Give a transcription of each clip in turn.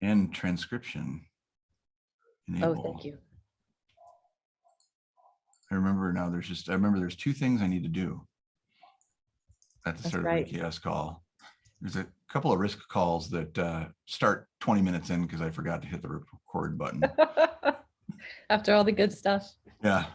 And transcription. Oh, thank you. I remember now there's just, I remember there's two things I need to do. At the That's start right. of the CHAOSS call. There's a couple of risk calls that uh, start 20 minutes in because I forgot to hit the record button. After all the good stuff. Yeah,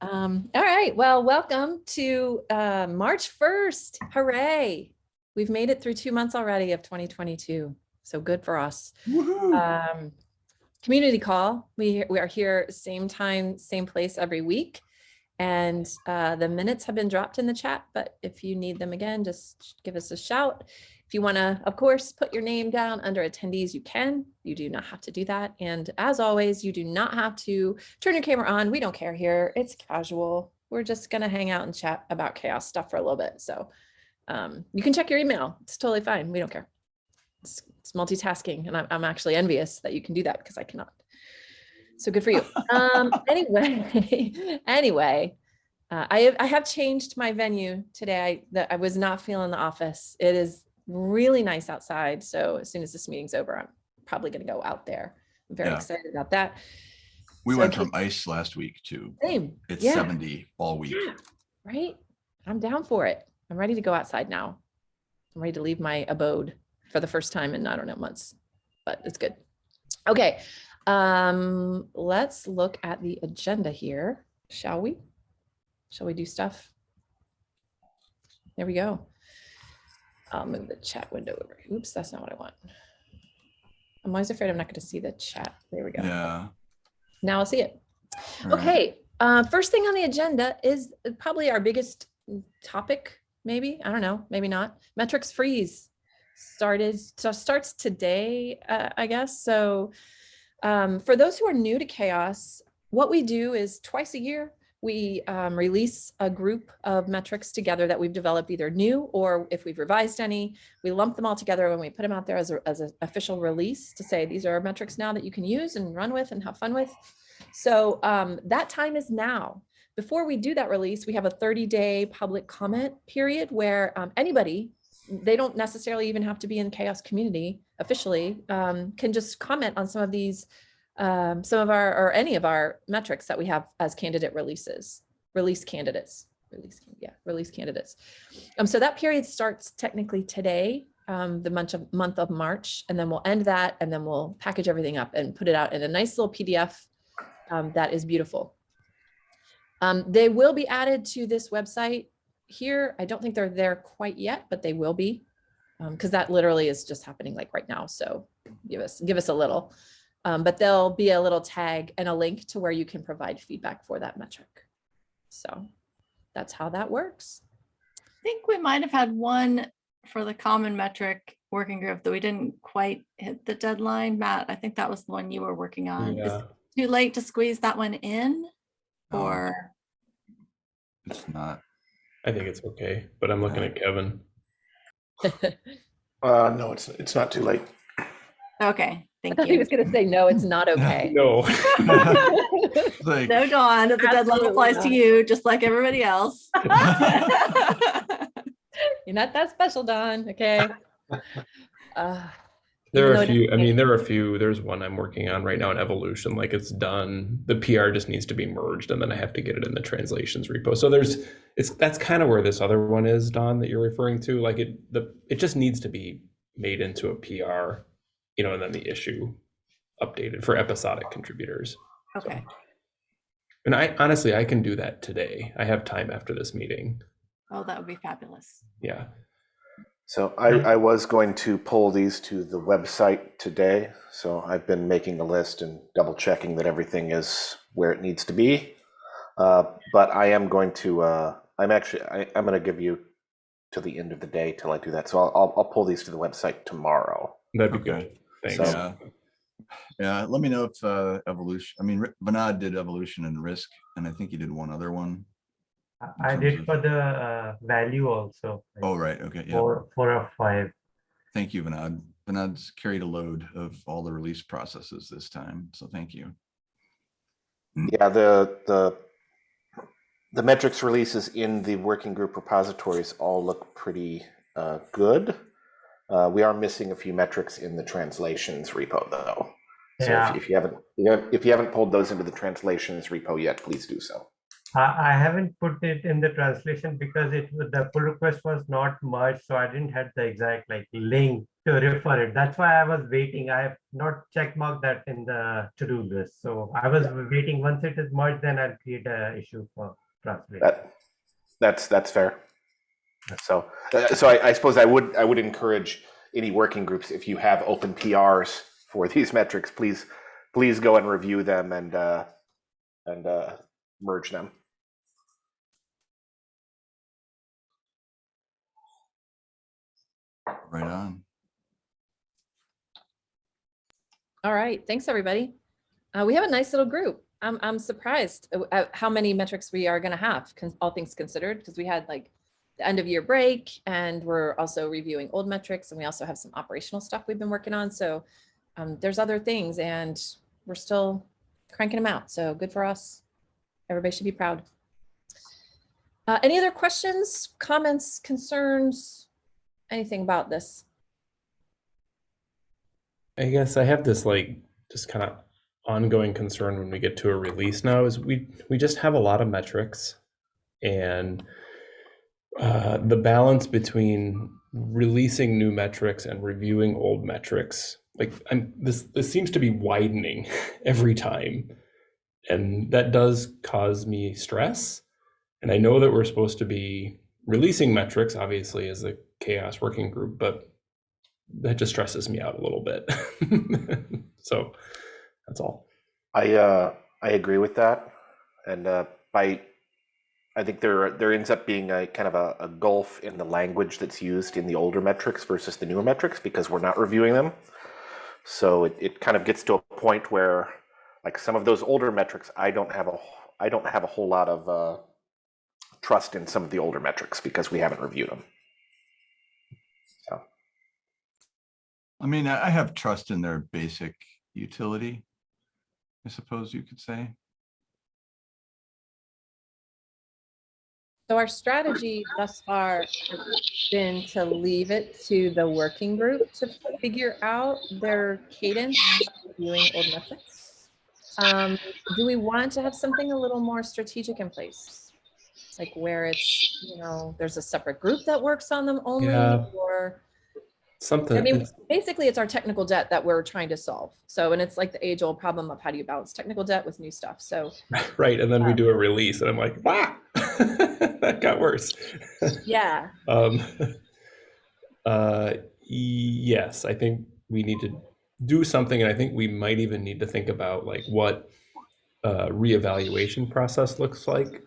Um, all right, well, welcome to uh, March 1st. Hooray. We've made it through two months already of 2022. So good for us. Um, community call. We, we are here same time, same place every week. And uh, the minutes have been dropped in the chat, but if you need them again, just give us a shout. If you want to, of course, put your name down under attendees, you can. You do not have to do that. And as always, you do not have to turn your camera on. We don't care here. It's casual. We're just going to hang out and chat about CHAOSS stuff for a little bit. So um, you can check your email. It's totally fine. We don't care. It's, it's multitasking. And I'm, I'm actually envious that you can do that because I cannot. So good for you. Um, anyway, anyway, uh, I, have- I have changed my venue today. I, that I was not feeling the office. It is really nice outside. So as soon as this meeting's over, I'm probably going to go out there. I'm very Yeah. excited about that. We So went from ice last week to Same. it's yeah. 70 all week. Yeah, right? I'm down for it. I'm ready to go outside now. I'm ready to leave my abode for the first time in I don't know months, but it's good. Okay, um, let's look at the agenda here, shall we? Shall we do stuff? There we go. I'll move the chat window over. Oops, that's not what I want. I'm always afraid I'm not going to see the chat. There we go. Yeah. Now I'll see it. all right. Okay, uh, first thing on the agenda is probably our biggest topic, maybe, I don't know, maybe not. Metrics freeze started, so starts today, uh, I guess. So um, for those who are new to CHAOSS, what we do is twice a year, we um, release a group of metrics together that we've developed either new or if we've revised any, we lump them all together when we put them out there as a, as an official release to say, these are our metrics now that you can use and run with and have fun with. So um, that time is now. Before we do that release, we have a 30 day public comment period where um, anybody, they don't necessarily even have to be in CHAOSS community officially, um, can just comment on some of these, um, some of our, or any of our metrics that we have as candidate releases, release candidates, release, yeah, release candidates. Um, so that period starts technically today, um, the month of, month of March, and then we'll end that and then we'll package everything up and put it out in a nice little PDF um, that is beautiful. Um, they will be added to this website here. I don't think they're there quite yet, but they will be because that literally is just happening like right now. So give us give us a little, um, but there'll be a little tag and a link to where you can provide feedback for that metric. So that's how that works. I think we might have had one for the common metric working group that we didn't quite hit the deadline. Matt, I think that was the one you were working on. Is Yeah, it too late to squeeze that one in? No, Or, It's not. I think it's okay, but I'm looking at Kevin. Uh, no, it's, it's not too late. okay, I thank thought he you. was going to say, no, it's not okay. No, It's like, No, Dawn, the deadline Absolutely applies to not. you, just like everybody else. You're not that special, Dawn. Okay. Uh, there are a few. I mean, there are a few. There's one I'm working on right now in evolution. Like it's done. The PR just needs to be merged, and then I have to get it in the translations repo. So there's. It's that's kind of where this other one is, Dawn, that you're referring to. Like it, the it just needs to be made into a PR, you know, and then the issue updated for episodic contributors. Okay, And I honestly, I can do that today. I have time after this meeting. oh, that would be fabulous. Yeah. So I, I was going to pull these to the website today. So I've been making a list and double checking that everything is where it needs to be. Uh, but I am going to, uh, I'm actually, I, I'm going to give you to the end of the day till I do that. So I'll, I'll, I'll pull these to the website tomorrow. That'd be Okay. good. Thanks. So- Yeah. Yeah, let me know if uh, evolution, I mean, Ri- Bernard did evolution and risk, and I think he did one other one. I- in I terms did for the uh, value also. like Oh, right, okay, yeah. Four, four of five. Thank you, Bernard. Bernard's carried a load of all the release processes this time, so thank you. Yeah, the, the, the metrics releases in the working group repositories all look pretty uh, good. Uh, we are missing a few metrics in the translations repo though. So Yeah. if, if you haven't, if you haven't pulled those into the translations repo yet, please do so. I, I haven't put it in the translation because it the pull request was not merged, so I didn't have the exact like link to refer it. That's why I was waiting. I have not check marked that in the to-do list. So I was waiting. Once it is merged, then I'll create an issue for translation. That, that's, that's fair. So, uh, so I, I suppose I would, I would encourage any working groups, if you have open PRs for these metrics, please, please go and review them and, uh, and, uh, merge them. Right on. All right, thanks, everybody. Uh, we have a nice little group. I'm, I'm surprised at- at how many metrics we are gonna have, all things considered, because we had like the end of year break and we're also reviewing old metrics and we also have some operational stuff we've been working on. So um, there's other things and we're still cranking them out. So good for us. Everybody should be proud. Uh, any other questions, comments, concerns, anything about this? I guess I have this like just kind of ongoing concern when we get to a release now is we we just have a lot of metrics and uh, the balance between releasing new metrics and reviewing old metrics like I'm, this this seems to be widening every time and that does cause me stress and I know that we're supposed to be releasing metrics obviously as a CHAOSS working group but that just stresses me out a little bit. so that's all. I, uh, I agree with that. And, uh, by, I think there, there ends up being a kind of a, a gulf in the language that's used in the older metrics versus the newer metrics because we're not reviewing them. So it, it kind of gets to a point where like some of those older metrics, I don't have a, I don't have a whole lot of, uh, trust in some of the older metrics because we haven't reviewed them. So, I mean, I I have trust in their basic utility, I suppose you could say. So our strategy thus far has been to leave it to the working group to figure out their cadence viewing old metrics. Um, do we want to have something a little more strategic in place? Like where it's, you know, there's a separate group that works on them only Yeah. or, Something. I mean, basically it's our technical debt that we're trying to solve. So, and it's like the age old problem of how do you balance technical debt with new stuff? So right. And then we do a release, and I'm like, ah, that got worse. yeah, um, uh, yes, I think we need to do something, and I think we might even need to think about like what uh, reevaluation process looks like.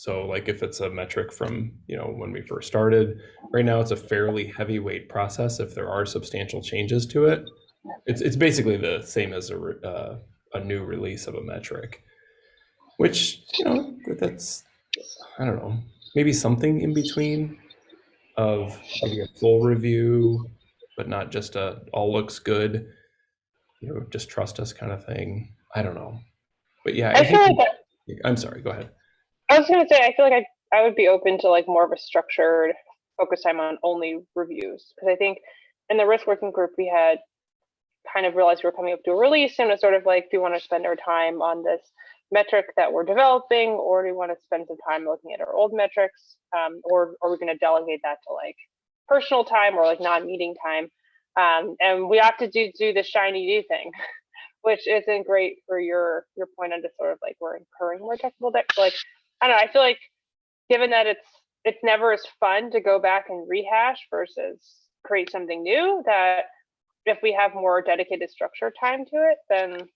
So, like if it's a metric from you know when we first started, right now it's a fairly heavyweight process. If there are substantial changes to it, it's it's basically the same as a uh, a new release of a metric, which you know that's I don't know maybe something in between of maybe a full review, but not just a all looks good, you know, just trust us kind of thing. I don't know, but yeah, I, I feel like I'm sorry. Go ahead. I was gonna say I feel like I I would be open to like more of a structured focus time on only reviews because I think in the risk working group we had kind of realized we were coming up to a release and it's sort of like do we want to spend our time on this metric that we're developing or do we want to spend some time looking at our old metrics? Um, or are we going to delegate that to like personal time or like non-meeting time? Um, and we have to do do the shiny new thing which isn't great for your your point on just sort of like we're incurring more technical debt like I don't know. I feel like given that it's it's never as fun to go back and rehash versus create something new, that if we have more dedicated structure time to it, then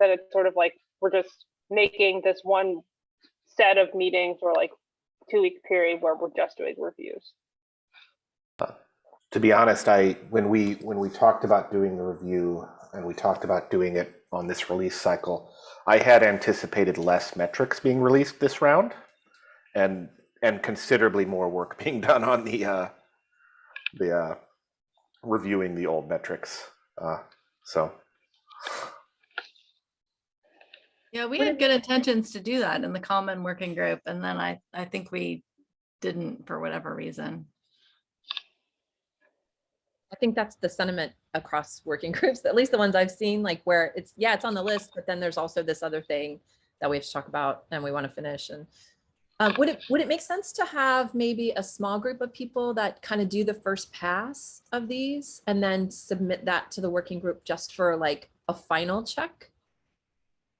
then it's sort of like we're just making this one set of meetings or like two week period where we're just doing reviews. to be honest, I when we when we talked about doing the review and we talked about doing it on this release cycle, I had anticipated less metrics being released this round, and and considerably more work being done on the uh, the uh, reviewing the old metrics. Uh, so Yeah, we had good intentions to do that in the common working group, and then I, I think we didn't for whatever reason. I think that's the sentiment across working groups, at least the ones I've seen, like where it's, yeah, it's on the list, but then there's also this other thing that we have to talk about and we want to finish and um, would it, would it make sense to have maybe a small group of people that kind of do the first pass of these and then submit that to the working group just for like a final check?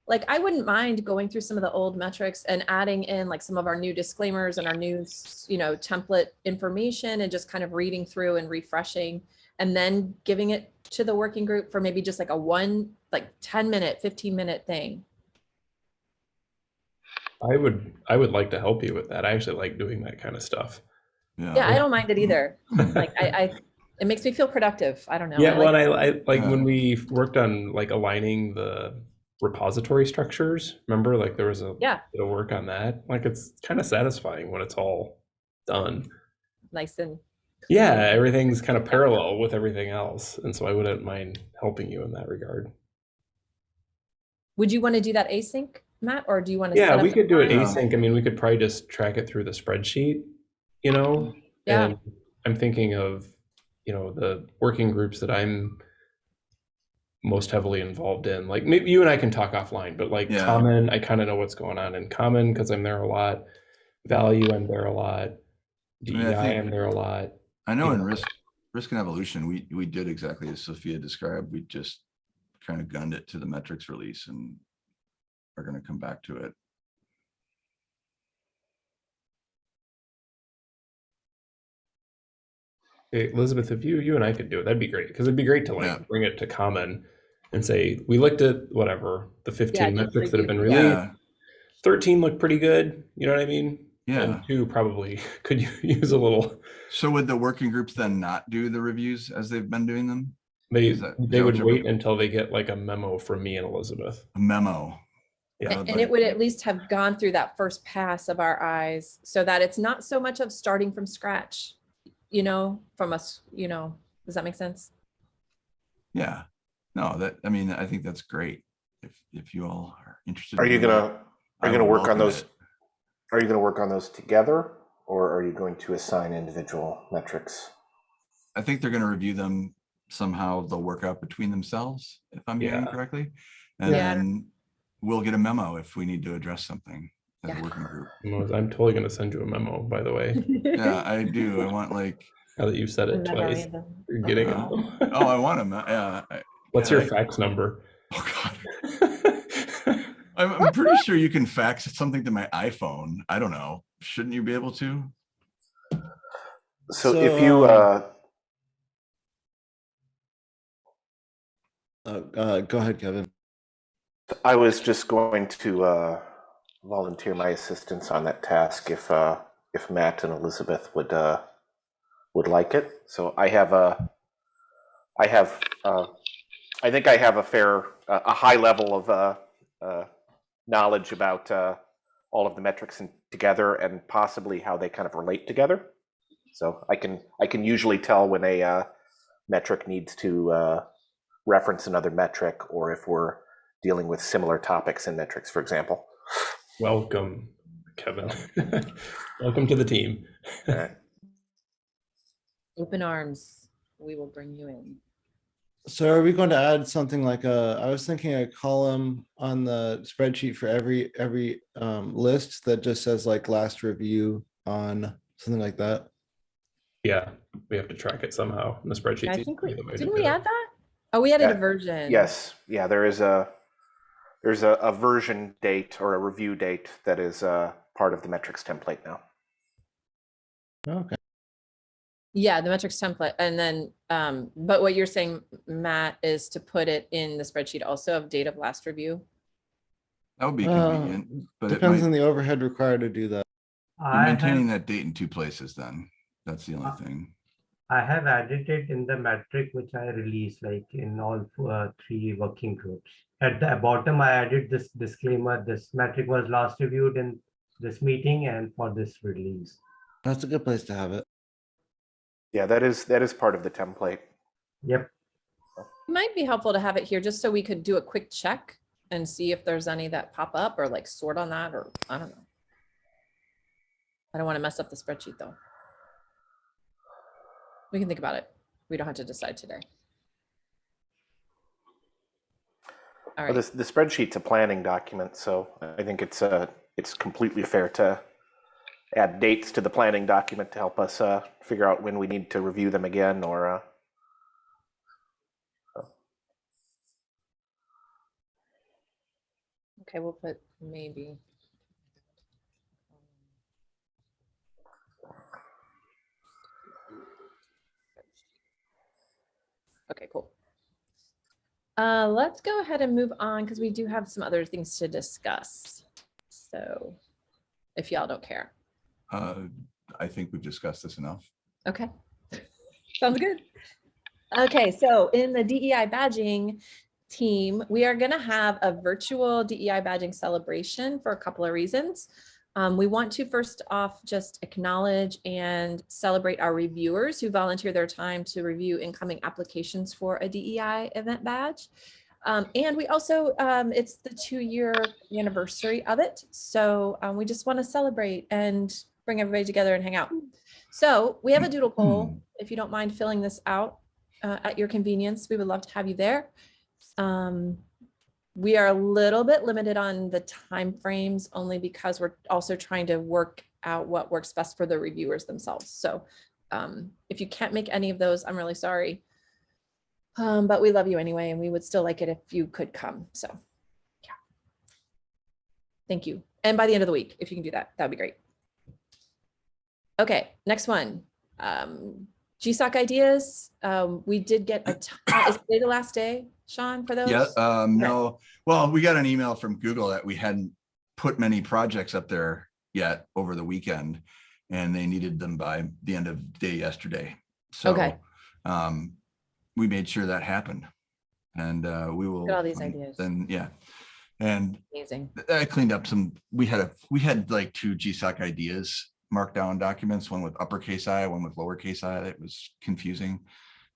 Like I wouldn't mind going through some of the old metrics and adding in like some of our new disclaimers and our new, you know, template information and just kind of reading through and refreshing and then giving it to the working group for maybe just like a one, like 10 minute, 15 minute thing. I would I would like to help you with that. I actually like doing that kind of stuff. Yeah, I don't mind it either. Like I, I, it makes me feel productive. I don't know. Yeah, I well, like- and I, I like Yeah. when we worked on like aligning the repository structures. Remember, like there was a Yeah. bit of work on that. Like it's kind of satisfying when it's all done. nice and Yeah, everything's kind of parallel with everything else, and so I wouldn't mind helping you in that regard. would you want to do that async, Matt, or do you want to? Yeah, set we the could do it um, async. I mean, we could probably just track it through the spreadsheet, you know? Yeah. And I'm thinking of, you know, the working groups that I'm most heavily involved in. Like maybe you and I can talk offline, but like Yeah. common, I kind of know what's going on in common because I'm there a lot. Value, I'm there a lot. mean, I DEI, think- I'm there a lot. I know in risk, risk and evolution, we, we did exactly as Sophia described. We just kind of gunned it to the metrics release and are going to come back to it. Hey, Elizabeth, if you you and I could do it, that'd be great because it'd be great to like Yeah. bring it to common and say we looked at whatever the 15 just metrics that have been released. Yeah, 13 look pretty good. You know what I mean? Yeah. And two probably could you use a little. So would the working groups then not do the reviews as they've been doing them? They Is that- is they that what would you're- wait until they get like a memo from me and Elizabeth. A memo. Yeah. Yeah, And and it would at least have gone through that first pass of our eyes so that it's not so much of starting from scratch, you know, from us, you know, does that make sense? Yeah. No, that, I mean, I think that's great. If, if you all are interested. Are you gonna, are you gonna work on those, it. Are you gonna work on those together? Or are you going to assign individual metrics? I think they're gonna review them somehow. They'll work out between themselves, if I'm hearing Yeah. correctly. And Yeah. then we'll get a memo if we need to address something as a Yeah. working group. I'm I'm totally gonna send you a memo, by the way. Yeah, I do. I want like, Now that you've said it twice, you're getting Uh, it. oh, I want them. Yeah. I- What's your I- fax number? Oh, God. I'm, I'm pretty sure you can fax something to my iPhone. I don't know. Shouldn't you be able to? So So, if you, um, uh, Uh, uh, go ahead, Kevin. I was just going to uh, volunteer my assistance on that task if uh, if Matt and Elizabeth would uh, would like it. So I have a I have uh, I think I have a fair uh, a high level of uh, uh, knowledge about uh, all of the metrics in, together and possibly how they kind of relate together. So I can I can usually tell when a uh, metric needs to uh, reference another metric or if we're dealing with similar topics in metrics, for example. Welcome, Kevin. Welcome to the team. All right. Open arms, we will bring you in. So are we going to add something like a, I was thinking a column on the spreadsheet for every, every um, list that just says like last review on something like that? Yeah, we have to track it somehow in the spreadsheet. I think we, The way to didn't we add that? Oh, we added a Yeah. version. Yes, yeah, there is a there's a, a version date or a review date that is uh, part of the metrics template now. Okay. Yeah, the metrics template. And then, um, but what you're saying, Matt, is to put it in the spreadsheet also of date of last review. That would be Uh, convenient, but it Depends might, on the overhead required to do that. you're I maintaining have, that date in two places then. That's the Uh, only thing. I have added it in the metric which I released, like in all uh, three working groups. At the bottom, I added this disclaimer, this metric was last reviewed in this meeting and for this release. That's a good place to have it. Yeah, that is that is part of the template. Yep, It Might be helpful to have it here just so we could do a quick check and see if there's any that pop up or like sort on that or I don't know. I don't want to mess up the spreadsheet though. We can think about it. we don't have to decide today. All Well, this, the spreadsheet's a planning document, so I think it's, uh, it's completely fair to add dates to the planning document to help us, uh, figure out when we need to review them again or, uh, okay, we'll put maybe. Okay, cool. Uh, let's go ahead and move on because we do have some other things to discuss. So if y'all don't care. Uh, I think we've discussed this enough. Okay. Sounds good. Okay, so in the DEI badging team, we are going to have a virtual DEI badging celebration for a couple of reasons. Um, we want to first off just acknowledge and celebrate our reviewers who volunteer their time to review incoming applications for a DEI event badge. Um, and we also, um, it's the two year anniversary of it. So um, we just want to celebrate and bring everybody together and hang out. So we have a doodle poll. If you don't mind filling this out uh, at your convenience, we would love to have you there. Um, we are a little bit limited on the time frames only because we're also trying to work out what works best for the reviewers themselves. So um, if you can't make any of those, I'm really sorry. Um, but we love you anyway, and we would still like it if you could come. So yeah. Thank you. And by the end of the week, if you can do that, that'd be great. Okay, next one. Um, GSOC ideas. Um, we did get a, ton- is today the last day, Sean, for those? Yeah, um, no, well, we got an email from Google that we hadn't put many projects up there yet over the weekend. And they needed them by the end of day yesterday. So, Okay. um, we made sure that happened. And, uh, we will. at all these ideas. Then, yeah. And Amazing. I cleaned up some, we had a, we had like two GSOC ideas markdown documents, one with uppercase I, one with lowercase i. That was confusing.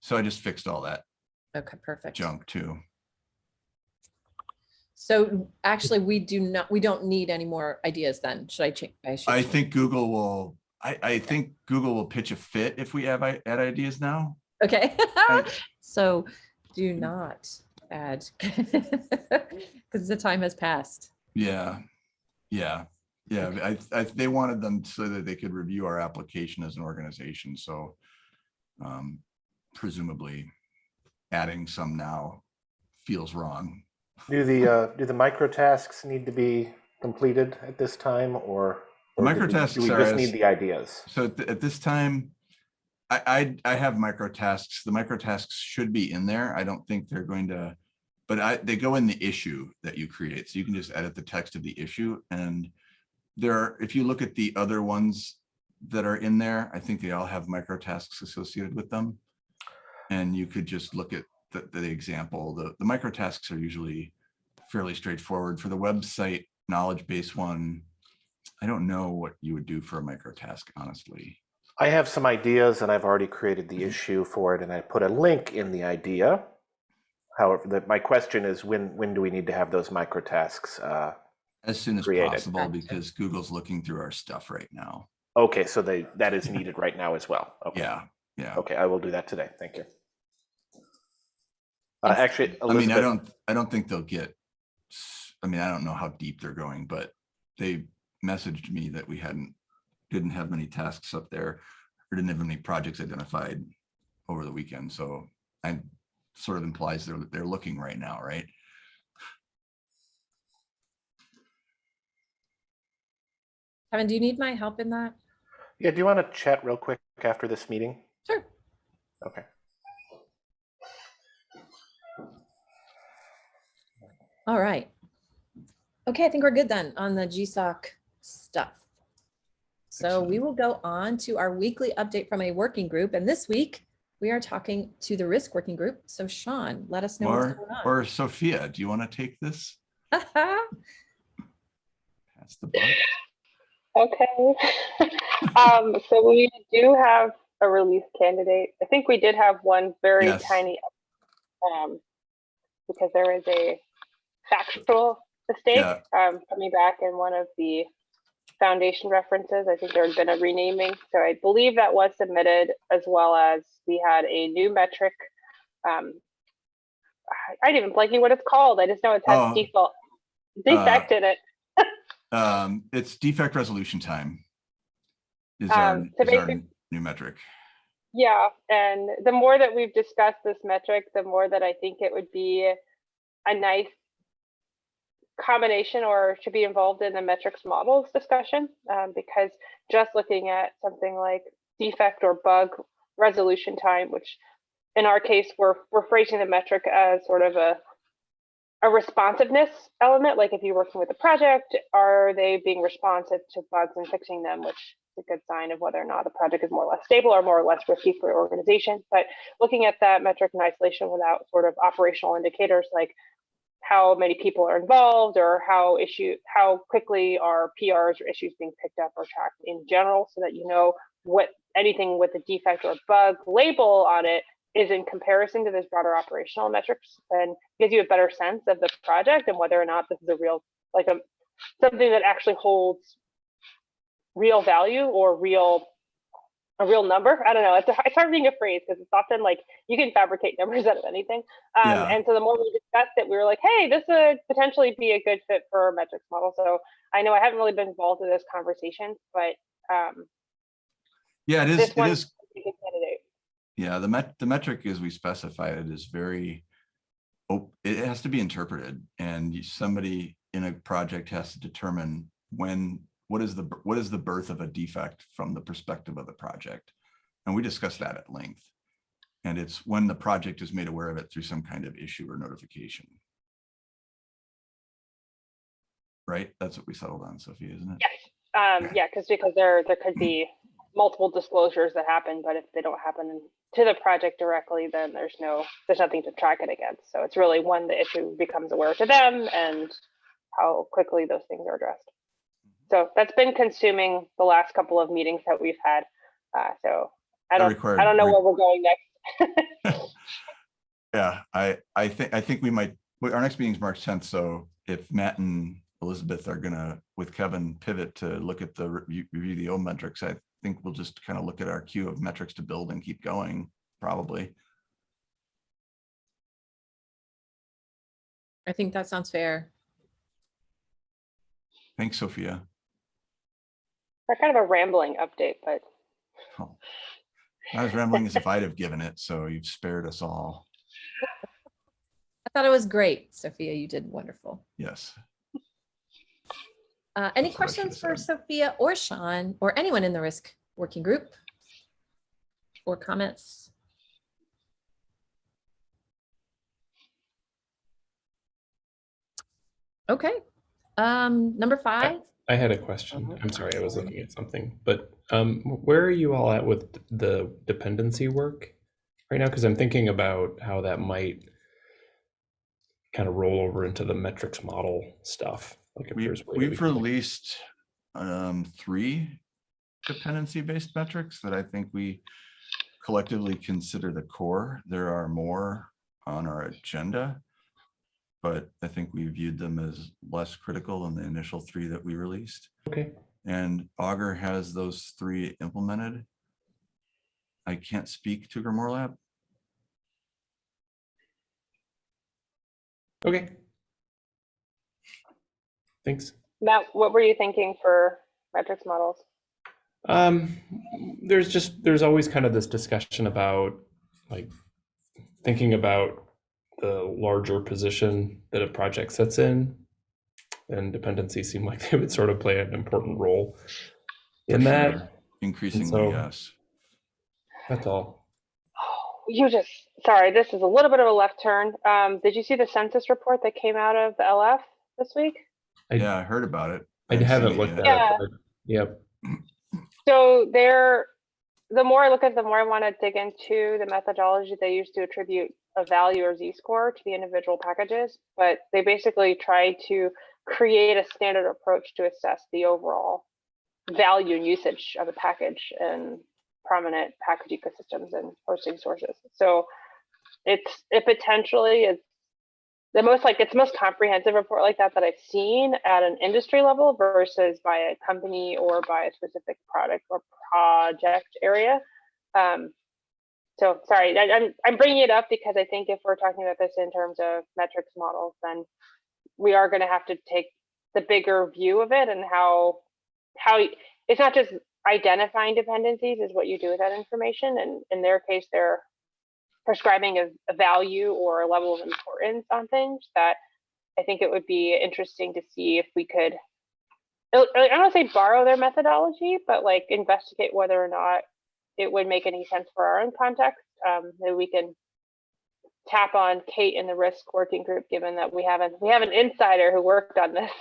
So I just fixed all that Okay, perfect. junk too. So actually, we do not, we don't need any more ideas then. Should I change? should I change. think Google will, I, I think Google will pitch a fit if we have i- add ideas now. Okay, I- so do not add because the time has passed. Yeah, yeah, yeah. I, I, they wanted them so that they could review our application as an organization, so um, presumably adding some now feels wrong. do the, uh, do the micro tasks need to be completed at this time or? The or do we- microtasks Do we just need the ideas? So at, th- at this time, I, I, I have micro tasks. The micro tasks should be in there. I don't think they're going to, but I, they go in the issue that you create. So you can just edit the text of the issue and there, are if you look at the other ones that are in there, I think they all have micro tasks associated with them. And you could just look at the, the example, the, the micro tasks are usually fairly straightforward for the website knowledge base one. I don't know what you would do for a micro task, honestly. I have some ideas and I've already created Mm-hmm. the issue for it and I put a link in the idea. However, that my question is when, when do we need to have those micro tasks? Uh, As soon as created. possible, because Google's looking through our stuff right now. okay, so they, that is needed right now as well. Okay. Yeah, yeah. Okay, I will do that today. Thank you. Uh, actually, I mean, I don't, I don't think they'll get, I mean, I don't know how deep they're going, but they messaged me that we hadn't, didn't have many tasks up there, or didn't have any projects identified over the weekend, so I sort of implies they're, they're looking right now, right? Kevin, do you need my help in that? yeah, do you want to chat real quick after this meeting? Sure. Okay. All right. Okay, I think we're good then on the GSOC stuff. So we will go on to our weekly update from a working group. And this week we are talking to the risk working group. So Sean, let us know what's Or, going on. or Sophia, do you want to take this? Pass the buck. Okay. um, so we do have a release candidate. I think we did have one very Yes. tiny, um, because there is a factual mistake Yeah. um, coming back in one of the foundation references. I think there had been a renaming. So I believe that was submitted as well as we had a new metric. Um, I- I'm even blanking what it's called. I just know it has Oh, default defect in it. Um, it's defect resolution time. Is our, Um, so is our new metric. Yeah, and the more that we've discussed this metric, the more that I think it would be a nice combination or should be involved in the metrics models discussion, um, because just looking at something like defect or bug resolution time, which in our case, we're, we're phrasing the metric as sort of a a responsiveness element, like if you're working with a project, are they being responsive to bugs and fixing them, which is a good sign of whether or not the project is more or less stable or more or less risky for your organization. But looking at that metric in isolation without sort of operational indicators like how many people are involved or how issue how quickly are PRs or issues being picked up or tracked in general so that you know what anything with a defect or bug label on it is in comparison to this broader operational metrics and gives you a better sense of the project and whether or not this is a real like a something that actually holds real value or real a real number. I don't know. It's, a, it's hard being a phrase because it's often like you can fabricate numbers out of anything. Um, Yeah. And so the more we discussed it, we were like, hey, this would potentially be a good fit for a metrics model. So I know I haven't really been involved in this conversation, but um, Yeah, it is, this it one is, is a good candidate. Yeah, the met, the metric as we specified it is very, it has to be interpreted and somebody in a project has to determine when, what is the, what is the birth of a defect from the perspective of the project? And we discussed that at length. And it's when the project is made aware of it through some kind of issue or notification. Right? That's what we settled on, Sophia, isn't it? Yes. Um, yeah, because because there there could be multiple disclosures that happen, but if they don't happen to the project directly, then there's no there's nothing to track it against. So it's really when the issue becomes aware to them and how quickly those things are addressed. So that's been consuming the last couple of meetings that we've had. Uh, so I don't required I don't know re- where we're going next. Yeah, I, I think, I think we might, our next meeting is March tenth, so if Matt and Elizabeth are gonna, with Kevin, pivot to look at the review, review the old metrics, I think we'll just kind of look at our queue of metrics to build and keep going, probably. I think that sounds fair. Thanks, Sophia. They're kind of a rambling update, but Oh, Not as rambling as if I'd have given it, so you've spared us all. I thought it was great, Sophia. You did wonderful. Yes. Uh, any That's what I should've questions for. Sophia or Sean or anyone in the risk working group? Or comments? Okay, um, number five, I had a question. Uh-huh. I'm sorry, I was looking at something, but um, where are you all at with the dependency work right now? Because I'm thinking about how that might kind of roll over into the metrics model stuff. We, there's a way that we we've released um, three dependency-based metrics that I think we collectively consider the core. There are more on our agenda. But I think we viewed them as less critical than the initial three that we released. Okay, And Augur has those three implemented. I can't speak to Grimoire Lab. okay. Thanks. Matt, what were you thinking for metrics models? Um, there's just, there's always kind of this discussion about like thinking about the larger position that a project sits in. And dependencies seem like they would sort of play an important role for in that. sure. Increasingly, so- yes. That's all. You just, sorry, this is a little bit of a left turn. Um, did you see the census report that came out of the LF this week? I- Yeah, I heard about it. I haven't haven't seen it looked at yet. Yeah. it. but- Yep. So there, the more I look at, it, the more I want to dig into the methodology they use to attribute a value or z-score to the individual packages. But they basically try to create a standard approach to assess the overall value and usage of a package and prominent package ecosystems and hosting sources. So it's it potentially is the most like it's the most comprehensive report like that that I've seen at an industry level versus by a company or by a specific product or project area. Um, so sorry, I, I'm I'm bringing it up because I think if we're talking about this in terms of metrics models, then we are going to have to take the bigger view of it and how how it's not just identifying dependencies is what you do with that information. And in their case, they're prescribing a, a value or a level of importance on things that I think it would be interesting to see if we could, I don't want to say borrow their methodology, but like investigate whether or not it would make any sense for our own context. Um, that we can tap on Kate in the risk working group, given that we haven't, we have an insider who worked on this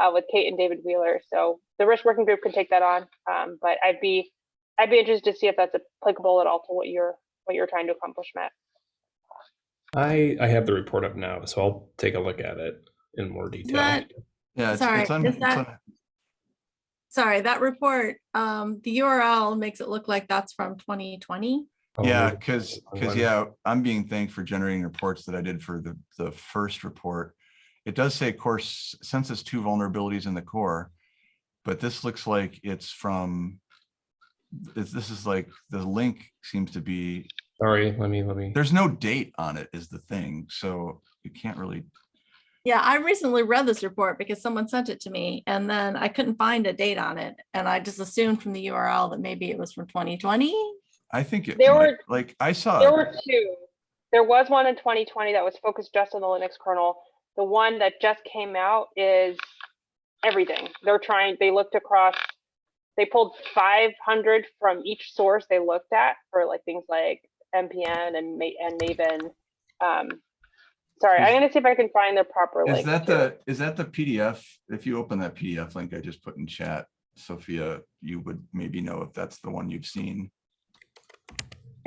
uh, with Kate and David Wheeler. So the risk working group can take that on. Um, but I'd be, I'd be interested to see if that's applicable at all to what you're, what you're trying to accomplish, Matt. I I have the report up now, so I'll take a look at it in more detail. that- Yeah, it's, Sorry, it's on, it's that- on, Sorry, that report, um, the URL makes it look like that's from twenty twenty. Oh, yeah, because, because, yeah, I'm being thanked for generating reports that I did for the, the first report. It does say course census two vulnerabilities in the core, but this looks like it's from, this, this is like, the link seems to be, Sorry, let me let me. there's no date on it is the thing, so you can't really, Yeah, I recently read this report because someone sent it to me and then I couldn't find a date on it. And I just assumed from the URL that maybe it was from twenty twenty. I think it, There might- were- like, I saw. There were two. There was one in 2020 that was focused just on the Linux kernel. The one that just came out is everything. They're trying, they looked across, they pulled 500 from each source they looked at for like things like MPN and and Maven. Um, sorry, I'm gonna see if I can find the proper Is link. that the, is that the PDF? If you open that PDF link I just put in chat, Sophia, you would maybe know if that's the one you've seen.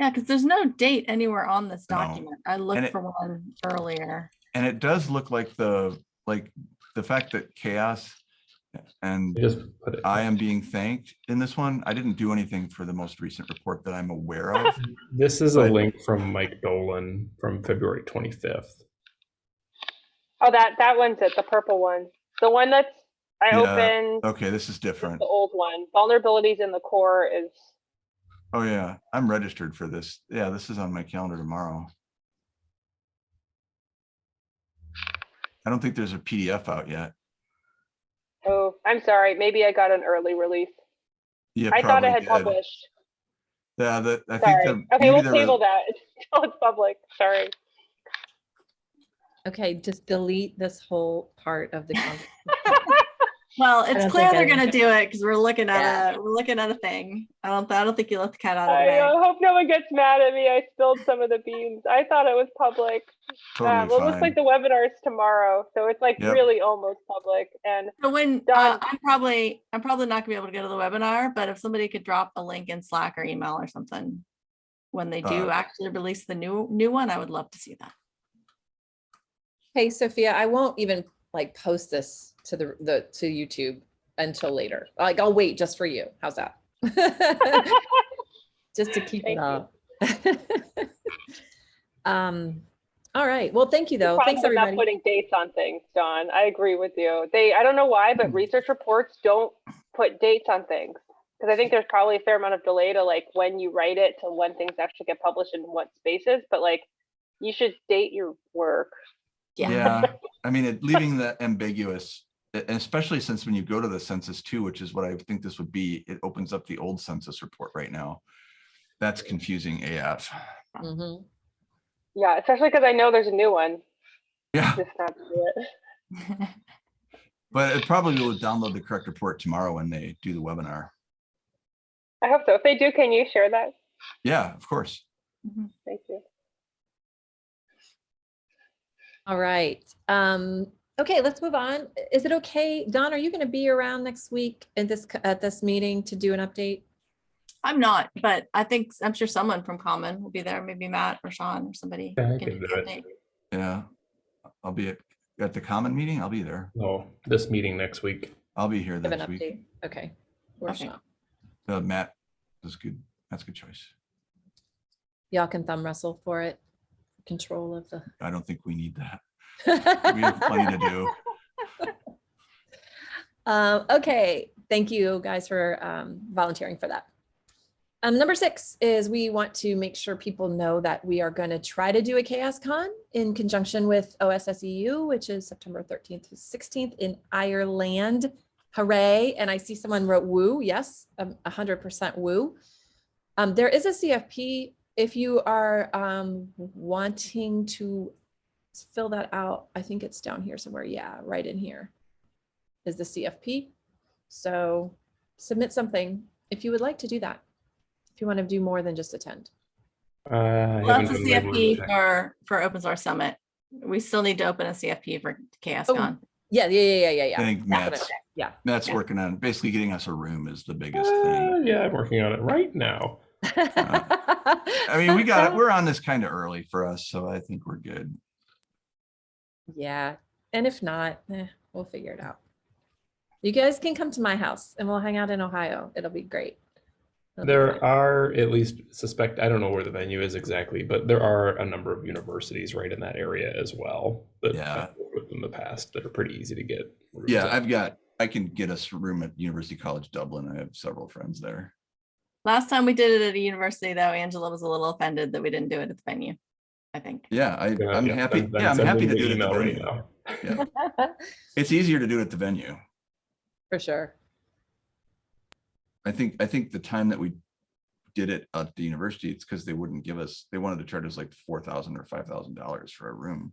Yeah, because there's no date anywhere on this No. document. I looked it- for one earlier. And it does look like the, like, the fact that CHAOSS and I just put it. I am being thanked in this one. I didn't do anything for the most recent report that I'm aware of. This is a link from Mike Dolan from February 25th. Oh, that, that one's it, the purple one. The one that's, I Yeah, opened Okay, this is is different. the old one. Vulnerabilities in the core is, Oh, yeah, I'm registered for this. Yeah, this is on my calendar tomorrow. I don't think there's a PDF out yet. Oh, I'm sorry, maybe I got an early release. Yeah, I thought I had did. published. Yeah, that, I think Sorry. the. Okay, we'll there was- table that until it's public. Sorry. Okay, just delete this whole part of the. con- Well, it's clear they're gonna do it because we're looking Yeah. at a, we're looking at a thing. I don't, I don't think you let the cat out of the I bag. uh, hope no one gets mad at me. I spilled some of the beans. I thought it was public. Uh, Totally well, it looks like fine. the webinar's tomorrow, so it's like Yep. really almost public. And So when, uh, Done. I'm probably, I'm probably not gonna be able to go to the webinar, but if somebody could drop a link in Slack or email or something. When they do Uh, actually release the new, new one, I would love to see that. Hey, Sophia, I won't even like post this to the, the, to YouTube until later. Like, I'll wait just for you. How's that? Just to keep it Thank up. Um, all right. Well, thank you though. problem Thanks, with not putting dates on things, Dawn. I agree with you. They, I don't know why, but research reports don't put dates on things. Because I think there's probably a fair amount of delay to like when you write it to when things actually get published in what spaces. But like, you should date your work. Yeah. Yeah, I mean, it leaving that ambiguous, and especially since when you go to the census too, which is what I think this would be, it opens up the old census report right now. That's confusing AF. Mhm. Yeah, especially because I know there's a new one. Yeah, Just not to do it. but it probably will download the correct report tomorrow when they do the webinar. I hope so. If they do, can you share that? Yeah, of course. Thank you. All right. Um, okay, let's move on. Is it okay? Dawn, are you going to be around next week at this, at this meeting to do an update? I'm not, but I think, I'm sure someone from Common will be there, maybe Matt or Sean or somebody. Yeah, I can can do do the it. update. Yeah, I'll be at, at the common meeting. I'll be there. Oh, this meeting next week. I'll be here Give an next week. update? Okay. Or Okay. Sean. Uh, Matt, that's good. That's a good choice. Y'all can thumb wrestle for it. control of the. I don't think we need that. We have plenty to do. Um, okay, thank you guys for um, volunteering for that. Um, number six is we want to make sure people know that we are going to try to do a CHAOSScon in conjunction with OSSEU, which is September 13th to 16th in Ireland. Hooray. And I see someone wrote woo. Yes, um, 100% woo. Um, there is a CFP. If you are um, wanting to fill that out, I think it's down here somewhere. Yeah, right in here is the CFP. So submit something if you would like to do that. If you want to do more than just attend. Uh, I Well, That's a done my word CFP for, for Open Source Summit. We still need to open a CFP for Chaos Oh, Con. Yeah, yeah, yeah, yeah, yeah, yeah. I think. Matt's, Yeah. Matt's working on, basically getting us a room is the biggest Uh, thing. yeah, I'm working on it right now. I mean, we got it, we're on this kind of early for us, so I think we're good. Yeah, and if not, eh, we'll figure it out. You guys can come to my house and we'll hang out in Ohio. It'll be great. It'll There fun. are at least suspect, I don't know where the venue is exactly, but there are a number of universities right in that area as well. That Yeah. I've worked with in the past that are pretty easy to get. Yeah, at. I've got, I can get us a room at University College Dublin. I have several friends there. Last time we did it at a university though, Angela was a little offended that we didn't do it at the venue. I think. Yeah, I, Gonna- I'm yeah, happy, then- then yeah, I'm happy to do it at the email right venue. now. Yeah, it's easier to do it at the venue. For sure. I think, I think the time that we did it at the university, it's because they wouldn't give us, they wanted to charge us like four thousand or five thousand dollars for a room.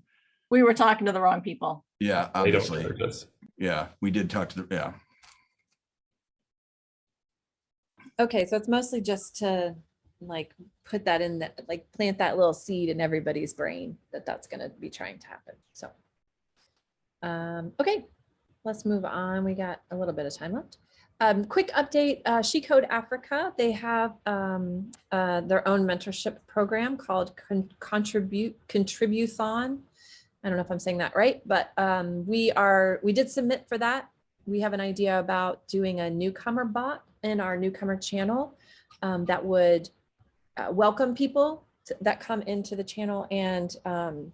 We were talking to the wrong people. Yeah, obviously. Yeah, we did talk to the, yeah. Okay, so it's mostly just to like put that in that, like plant that little seed in everybody's brain that that's gonna be trying to happen, so. Um, okay, let's move on. We got a little bit of time left. Um, quick update, uh, She Code Africa, they have um, uh, their own mentorship program called Con- Contribute, Contributhon. I don't know if I'm saying that right, but um, we are, we did submit for that. We have an idea about doing a newcomer bot in our newcomer channel um, that would uh, welcome people to- that come into the channel and um,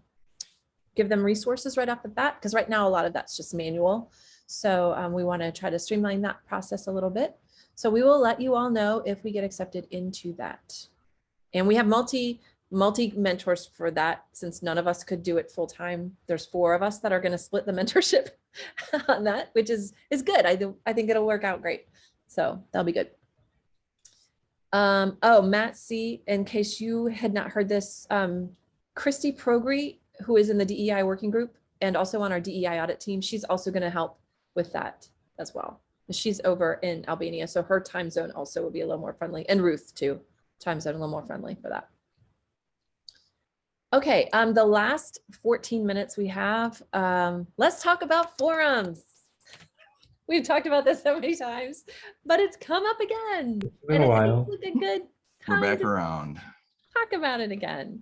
give them resources right off the bat. Because right now, a lot of that's just manual. So um, we want to try to streamline that process a little bit. So we will let you all know if we get accepted into that. And we have multi multi mentors for that since none of us could do it full time. There's four of us that are going to split the mentorship on that, which is is good. I do I think it'll work out great. So that'll be good. Um, oh, Matt C, in case you had not heard this, um, Kristi Progri, who is in the DEI working group and also on our DEI audit team, she's also going to help with that as well. She's over in Albania, so her time zone also will be a little more friendly, and Ruth too, time zone a little more friendly for that. Okay, um, the last 14 minutes we have, um, let's talk about forums. We've talked about this so many times, but it's come up again. been and a while. seems like a good We're back to around. talk about it again.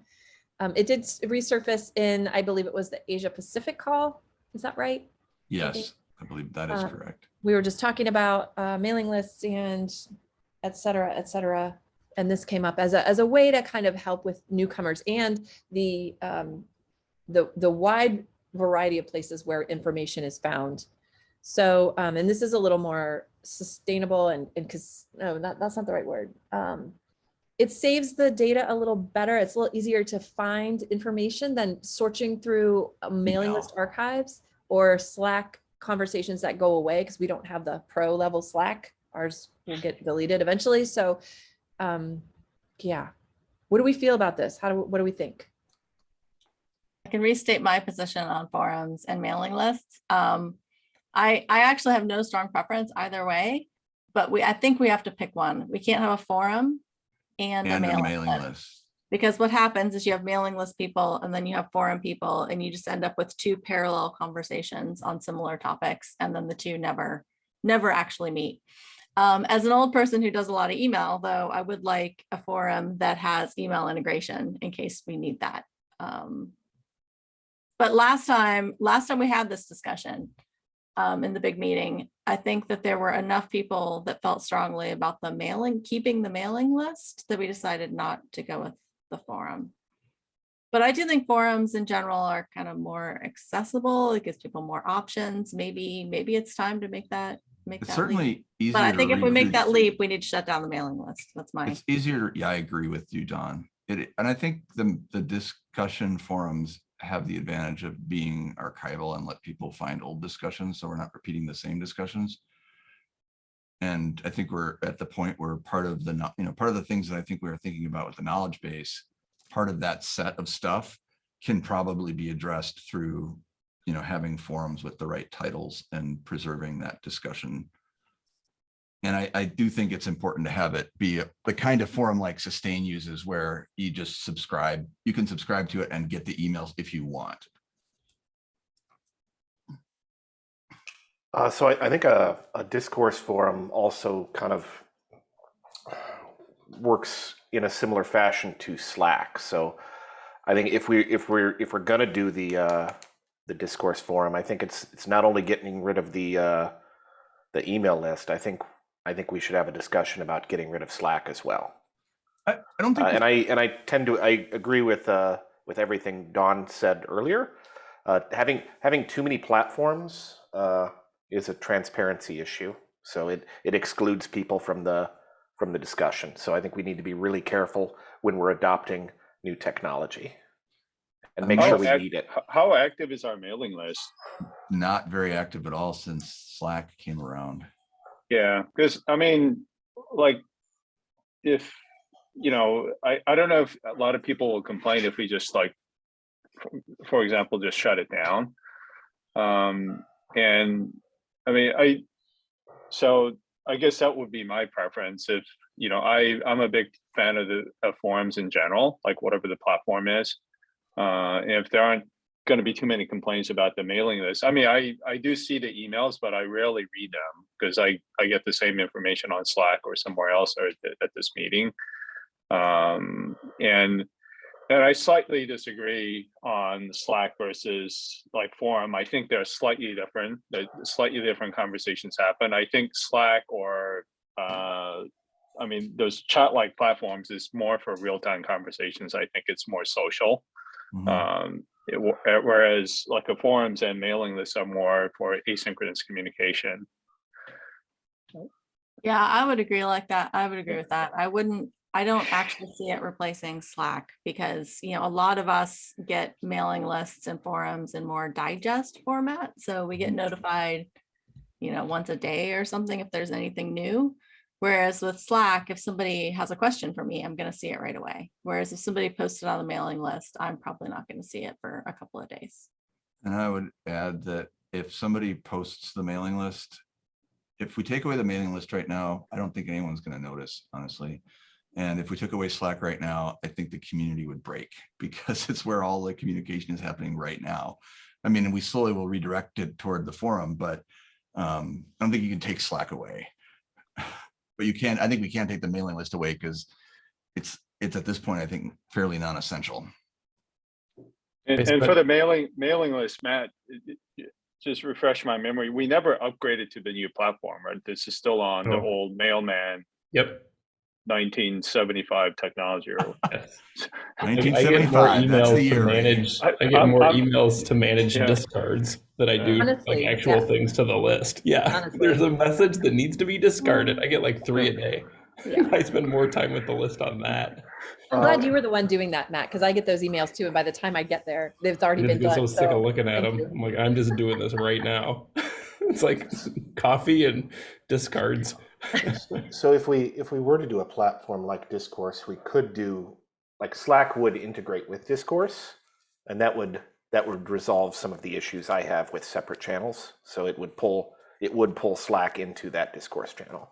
Um, it did resurface in, I believe it was the Asia Pacific call. Is that right? Yes, I believe that is Uh, correct. We were just talking about uh, mailing lists and et cetera, et cetera. And this came up as a, as a way to kind of help with newcomers and the, um, the, the wide variety of places where information is found. So, um, and this is a little more sustainable and, and cause, no, that, that's not the right word. Um, it saves the data a little better. It's a little easier to find information than searching through mailing Email. list archives or Slack conversations that go away because we don't have the pro level Slack. Ours will get deleted eventually. So, um, yeah. What do we feel about this? How do, what do we think? I can restate my position on forums and mailing lists. Um, I, I actually have no strong preference either way, but we, I think we have to pick one. We can't have a forum and a And a mailing mailing list. list. Because what happens is you have mailing list people and then you have forum people and you just end up with two parallel conversations on similar topics and then the two never, never actually meet. Um, as an old person who does a lot of email, though, I would like a forum that has email integration in case we need that. Um, but last time, last time we had this discussion um, in the big meeting, I think that there were enough people that felt strongly about the mailing, keeping the mailing list that we decided not to go with the forum. But I do think forums in general are kind of more accessible. It gives people more options. Maybe, maybe it's time to make that, make It's that leap. certainly easier. But I think if we make that leap, we need to shut down the mailing list. That's my, It's easier, yeah, I agree with you, Dawn. It, and I think the, the discussion forums have the advantage of being archival and let people find old discussions, so we're not repeating the same discussions. And I think we're at the point where part of the, you know, part of the things that I think we are thinking about with the knowledge base, part of that set of stuff can probably be addressed through, you know, having forums with the right titles and preserving that discussion and I, I do think it's important to have it be the kind of forum like Sustain uses where you just subscribe, you can subscribe to it and get the emails if you want. Uh, so I, I think a, a discourse forum also kind of works in a similar fashion to Slack. So I think if we if we're if we're gonna do the uh, the discourse forum, I think it's it's not only getting rid of the uh, the email list. I think I think we should have a discussion about getting rid of Slack as well. I, I don't Uh, and I and I tend to I agree with uh, with everything Dawn said earlier. Uh, having having too many platforms uh, is a transparency issue, so it it excludes people from the from the discussion. So I think we need to be really careful when we're adopting new technology and make How sure we act- need it. How active is our mailing list? not very active at all since Slack came around. Yeah, because I mean, like, if, you know, I, I don't know if a lot of people will complain if we just like, for- example, just shut it down. Um, and I mean, I, so I guess that would be my preference if, you know, I, I'm a big fan of the of forums in general, like whatever the platform is. Uh, and if there aren't going to be too many complaints about the mailing list. I mean, I, I do see the emails, but I rarely read them because I, I get the same information on Slack or somewhere else or at, at this meeting. Um, and and I slightly disagree on Slack versus like forum. I think they're slightly different. That slightly different conversations happen. I think Slack or uh, I mean, those chat-like platforms is more for real-time conversations. I think it's more social. Mhm. Um, it uh, whereas like a forums and mailing lists are more for asynchronous communication. yeah, I would agree like that. I would agree with that. I wouldn't, I don't actually see it replacing Slack because, you know, a lot of us get mailing lists and forums in more digest format. So we get notified, you know, once a day or something if there's anything new. Whereas with Slack, if somebody has a question for me, I'm going to see it right away. Whereas if somebody posted on the mailing list, I'm probably not going to see it for a couple of days. And I would add that if somebody posts the mailing list, if we take away the mailing list right now, I don't think anyone's gonna notice, honestly. And if we took away Slack right now, I think the community would break because it's where all the communication is happening right now. I mean, we slowly will redirect it toward the forum, but um, I don't think you can take Slack away. But you can't, I think we can't take the mailing list away because it's, it's at this point, I think fairly non-essential. And, and for the mailing mailing list, Matt, just refresh my memory. We never upgraded to the new platform, right? This is still on the old mailman Yep. 1975 technology. Or Yes. I get more 1975, that's the emails to year. manage, I- I get I'm- more I'm- emails to manage Yeah. discards than I do Honestly, like actual yeah. things to the list. Yeah, Honestly. there's a message that needs to be discarded. Mm-hmm. I get like three a day. Yeah. I spend more time with the list on that. I'm glad uh, you were the one doing that, Matt, because I get those emails too. And by the time I get there, they've already just been get done. so sick so- of looking at thank them. you. I'm like, I'm just doing this right now. it's like coffee and discards. So if we if we were to do a platform like Discourse, we could do like Slack would integrate with Discourse, and that would that would resolve some of the issues I have with separate channels. So it would pull it would pull Slack into that Discourse channel.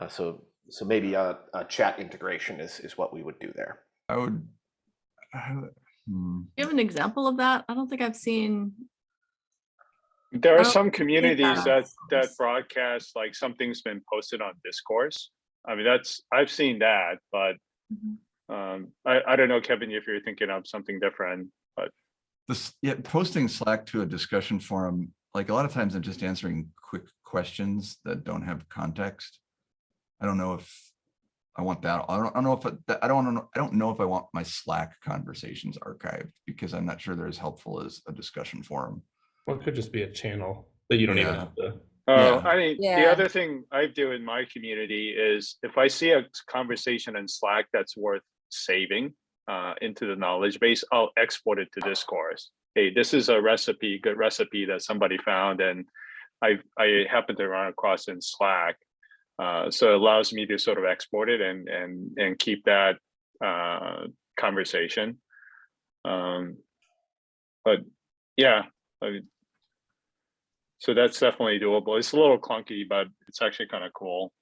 Uh, so so maybe a, a chat integration is is what we would do there. I would. I would- hmm. Do you have an example of that? I don't think I've seen. There are some communities that- that that broadcast like something's been posted on discourse. I mean, that's I've seen that, but Mhm. um, I I don't know, Kevin, if you're thinking of something different. But this, yeah, posting Slack to a discussion forum, like a lot of times I'm just answering quick questions that don't have context. I don't know if, I want that. I don't, I don't know if, it- I don't know, I don't know if I want my Slack conversations archived because I'm not sure they're as helpful as a discussion forum. Well, it could just be a channel that you don't even have to. Oh, Yeah. I mean, the other thing I do in my community is if I see a conversation in Slack that's worth saving uh, into the knowledge base, I'll export it to discourse. Hey, this is a recipe, good recipe that somebody found and I, I happen to run across in Slack. Uh, so it allows me to sort of export it and, and, and keep that uh, conversation. Um, but yeah, I mean, so that's definitely doable. It's a little clunky, but it's actually kind of cool.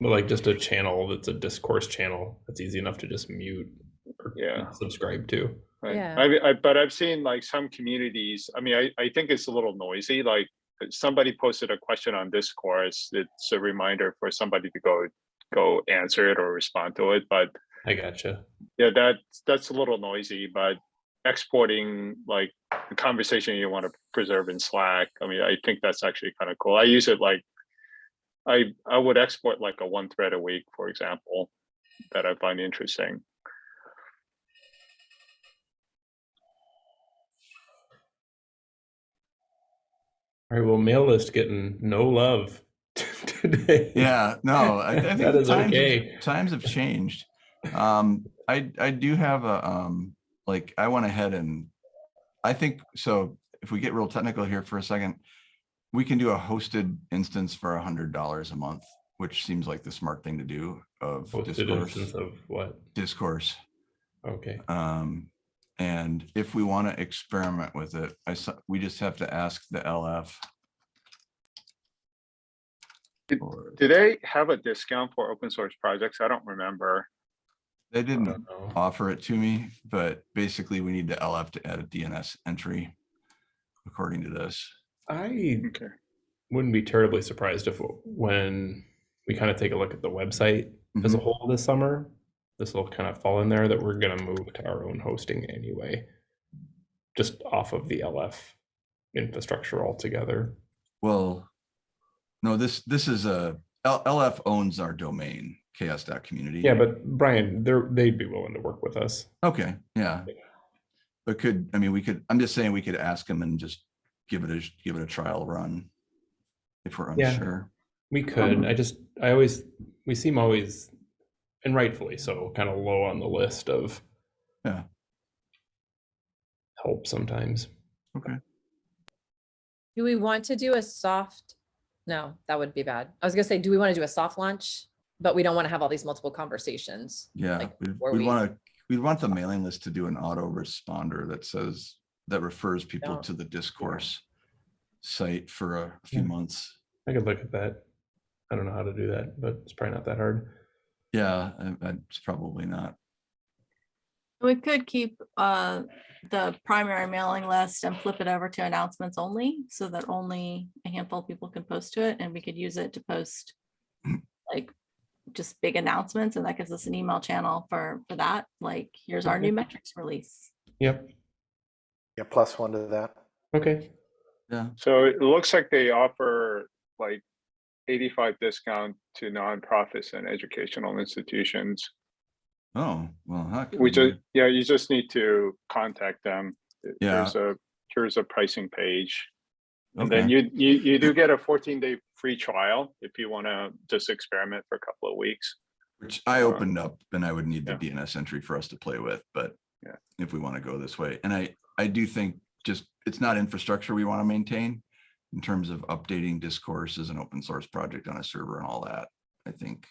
But like just a channel that's a discourse channel that's easy enough to just mute or Yeah. subscribe to. Right. Yeah. I, I, but I've seen like some communities, I mean, I, I think it's a little noisy, like uh, somebody posted a question on discourse. It's a reminder for somebody to go, go answer it or respond to it. But I gotcha. yeah, that, that's a little noisy, but exporting like the conversation you want to preserve in Slack, I mean, I think that's actually kind of cool. I use it like, I, I would export like a one thread a week, for example, that I find interesting. All right, well, mail list getting no love today. Yeah, no, I, I think That the is times, okay. have, times have changed. Um, I, I do have a, um, like, I went ahead and I think, so if we get real technical here for a second, we can do a hosted instance for a hundred dollars a month, which seems like the smart thing to do of Posted discourse, instance of what? discourse. Okay. Um, and if we want to experiment with it, I, saw- we just have to ask the LF. Did- or- Do they have a discount for open source projects? I don't remember. They didn't offer it to me, but basically we need the LF to add a DNS entry according to this. I Okay. wouldn't be terribly surprised if when we kind of take a look at the website as a Mhm. whole this summer, this will kind of fall in there that we're going to move to our own hosting anyway, just off of the LF infrastructure altogether. Well, no, this, this is a, L- LF owns our domain, chaoss.community. Yeah, but Brian, they're they'd be willing to work with us. Okay, yeah. But could, I mean, we could, I'm just saying we could ask them and just give it a, give it a trial run. If we're Yeah. unsure. We could. Um, I just I always we seem always and rightfully so kind of low on the list of Yeah. help sometimes. Okay. Do we want to do a soft? No, that would be bad. I was gonna say, do we want to do a soft launch? But we don't want to have all these multiple conversations. Yeah, like, we'd, we'd we- want to, we'd want the mailing list to do an auto responder that says, that refers people to the discourse site for a few Yeah. months. I could look at that. I don't know how to do that, but it's probably not that hard. Yeah, I- I- it's probably not. We could keep uh, the primary mailing list and flip it over to announcements only, so that only a handful of people can post to it, and we could use it to post like just big announcements, and that gives us an email channel for, for that, like, here's our new metrics release. Yep. Yeah, plus one to that. Okay. Yeah, So it looks like they offer like eighty-five discount to nonprofits and educational institutions. oh, well. that could We be just, yeah, you just need to contact them. Th- Yeah. There's a, here's a pricing page. And then you, you, you do get a fourteen day free trial if you want to just experiment for a couple of weeks. Which I uh, opened up and I would need the yeah. DNS entry for us to play with, but Yeah. if we want to go this way, and I, I do think just, it's not infrastructure we want to maintain in terms of updating discourse as an open source project on a server and all that. I think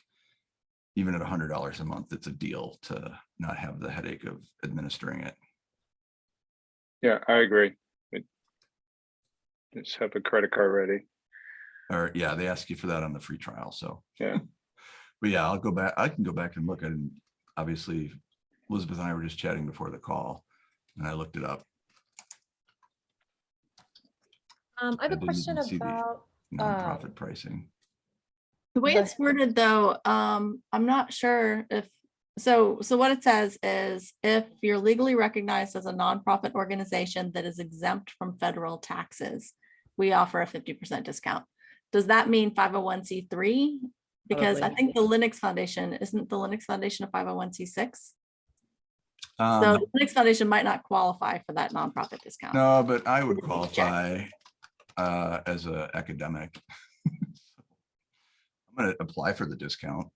even at a hundred dollars a month, it's a deal to not have the headache of administering it. Yeah, I agree. Just have a credit card ready. Or, yeah, they ask you for that on the free trial, so. Yeah. But yeah, I'll go back, I can go back and look at it. and Obviously, Elizabeth and I were just chatting before the call, and I looked it up. Um, I have I a question even see the- about, Nonprofit pricing. The way it's worded though, um, I'm not sure if, so, so what it says is if you're legally recognized as a nonprofit organization that is exempt from federal taxes, we offer a fifty percent discount. Does that mean five oh one C three Because I think the Linux Foundation, isn't the Linux Foundation a five oh one C six? So Um, the Linux Foundation might not qualify for that nonprofit discount. no, but I would qualify uh, as a academic. I'm gonna apply for the discount.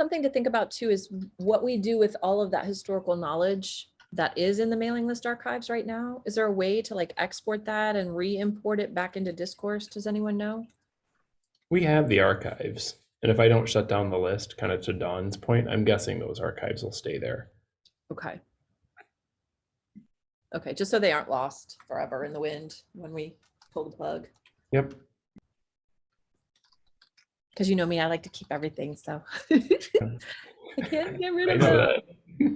Something to think about too is what we do with all of that historical knowledge that is in the mailing list archives right now. Is there a way to like export that and re-import it back into discourse? Does anyone know? We have the archives. And if I don't shut down the list, kind of to Dawn's point, I'm guessing those archives will stay there. Okay. Okay, just so they aren't lost forever in the wind when we pull the plug. Yep. Because you know me, I like to keep everything, so. I can't get rid of that.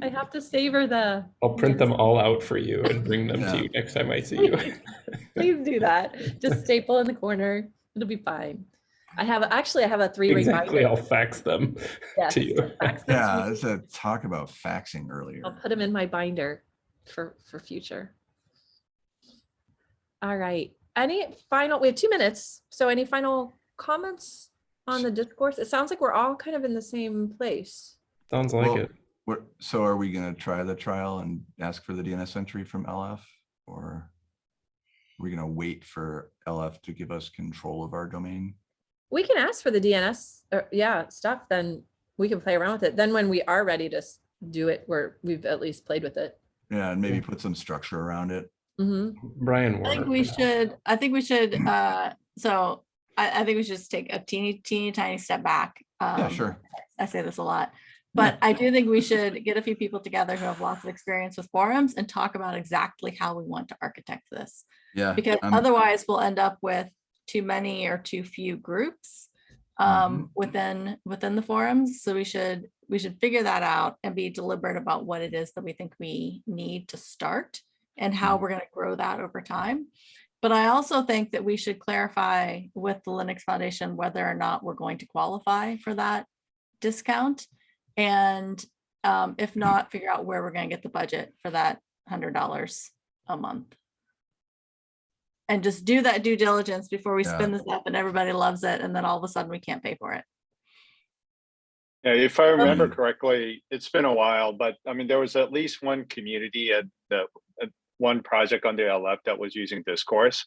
I have to savor the, I'll print them all out for you and bring them Yeah. to you next time I see you. please do that. Just staple in the corner. It'll be fine. I have, actually, I have a three ring Exactly, binder. I'll fax them Yes, to you. fax them to Yeah, me. it's a talk about faxing earlier. I'll put them in my binder for, for future. All right, any final, we have two minutes, so any final comments on the discourse? It sounds like we're all kind of in the same place. Sounds like Well, it. What, so are we gonna try the trial and ask for the DNS entry from LF? Or are we gonna wait for LF to give us control of our domain? We can ask for the DNS, or yeah, stuff, then we can play around with it. Then when we are ready to do it, where we've at least played with it. Yeah, and maybe put some structure around it. hmm Brian I think we should, I think we should, uh, so I, I think we should just take a teeny, teeny tiny step back. Yeah, Um, sure. I say this a lot, but I do think we should get a few people together who have lots of experience with forums and talk about exactly how we want to architect this. Yeah. Because otherwise we'll end up with too many or too few groups um, within, within the forums. So we should, we should figure that out and be deliberate about what it is that we think we need to start and how Mhm. we're going to grow that over time. But I also think that we should clarify with the Linux Foundation whether or not we're going to qualify for that discount. And um, if not, figure out where we're going to get the budget for that hundred dollars a month. And just do that due diligence before we spin this up and everybody loves it. And then all of a sudden we can't pay for it. Yeah, if I remember Um, correctly, it's been a while, but I mean, there was at least one community at the, at one project on the LF that was using discourse.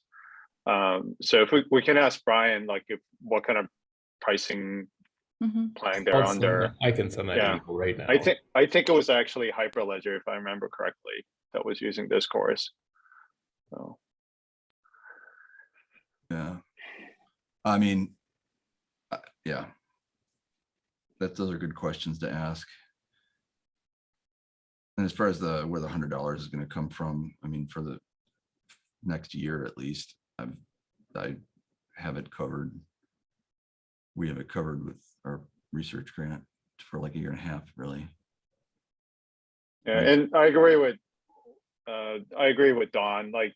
Um, so if we, we can ask Brian, like, if, what kind of pricing Mhm. plan they're I'll under. that- I can send that Yeah. to you right now. I think, I think it was actually Hyperledger, if I remember correctly, that was using discourse. So, Yeah. I mean, uh, yeah. That, those are good questions to ask. And as far as the, where the hundred dollars is gonna come from, I mean, for the next year at least, I've, I have it covered. We have it covered with our research grant for like a year and a half, really. yeah, Right. and I agree with, uh, I agree with Dawn, like,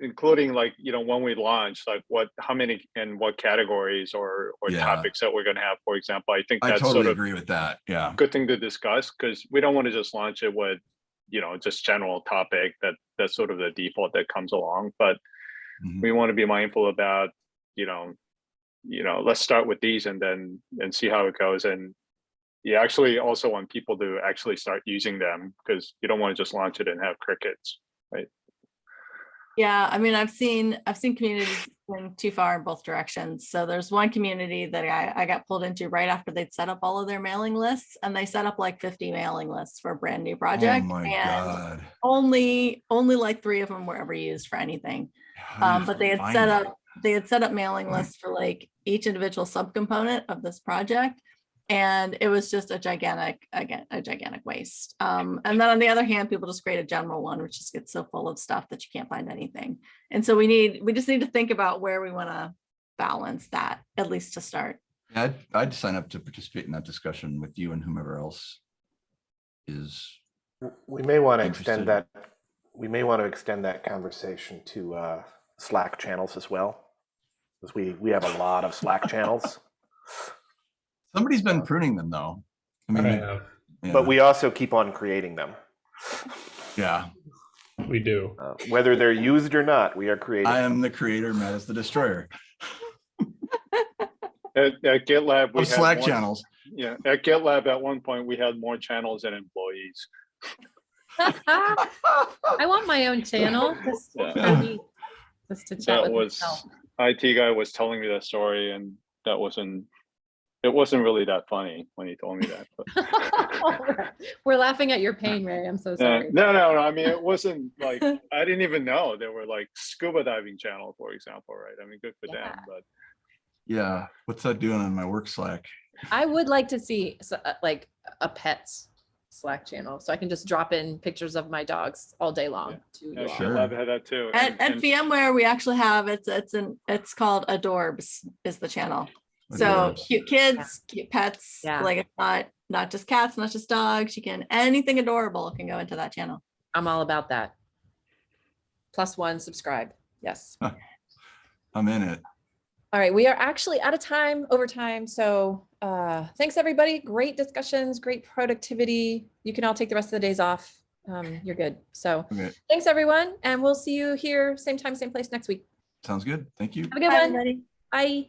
including like, you know, when we launch, like what, how many and what categories or, or Yeah. topics that we're gonna have, for example, I think I that's sort totally of agree with that, yeah. good thing to discuss, because we don't want to just launch it with, you know, just general topic that, that's sort of the default that comes along, but Mhm. we want to be mindful about, you know, you know, let's start with these and then, and see how it goes, and you actually also want people to actually start using them, because you don't want to just launch it and have crickets. Right? Yeah, I mean, I've seen, I've seen communities going too far in both directions. So there's one community that I, I got pulled into right after they'd set up all of their mailing lists and they set up like 50 mailing lists for a brand new Oh project. my And God. only, only like three of them were ever used for anything. How do you Um, but they had set up, they had set up mailing lists for like each individual subcomponent of this project. And it was just a gigantic, again, a gigantic waste. Um, and then on the other hand, people just create a general one, which just gets so full of stuff that you can't find anything. And so we need, we just need to think about where we want to balance that, at least to start. Yeah, I'd, I'd sign up to participate in that discussion with you and whomever else is, We may want to Interested. extend that, we may want to extend that conversation to uh, Slack channels as well. Because we, we have a lot of Slack channels, somebody's been pruning them though. I I mean, have. yeah, but we also keep on creating them. yeah, We do. Uh, Whether they're used or not, we are creating. I them. am the creator, Matt is the destroyer At, at GitLab, we of Slack more- channels. Yeah, at GitLab, at one point, we had more channels than employees. I want my own channel. Just, Yeah. just to chat That with was, myself. IT guy was telling me that story and that wasn't, it wasn't really that funny when he told me that. but- We're laughing at your pain, Ray. I'm so Uh, sorry. No, no, no, I mean, it wasn't like, I didn't even know there were like scuba diving channel, for example, right? I mean, good for them, but Yeah, what's that doing on my work Slack? I would like to see uh, like a pets Slack channel, so I can just drop in pictures of my dogs all day long. to you yeah, all. Sure. GitLab had that too. At, and- at and- VMware, we actually have, it's, it's an, it's called Adorbs is the channel. So cute kids, cute pets, Yeah. like it's not, not just cats, not just dogs, you can, anything adorable can go into that channel. I'm all about that. Plus one, subscribe. Yes. I'm in it. All right, we are actually out of time, over time. So uh, thanks, everybody. Great discussions, great productivity. You can all take the rest of the days off. Um, you're good. So Okay, thanks, everyone. And we'll see you here, same time, same place next week. sounds good. Thank you. Have a good Bye, one. everybody. Bye.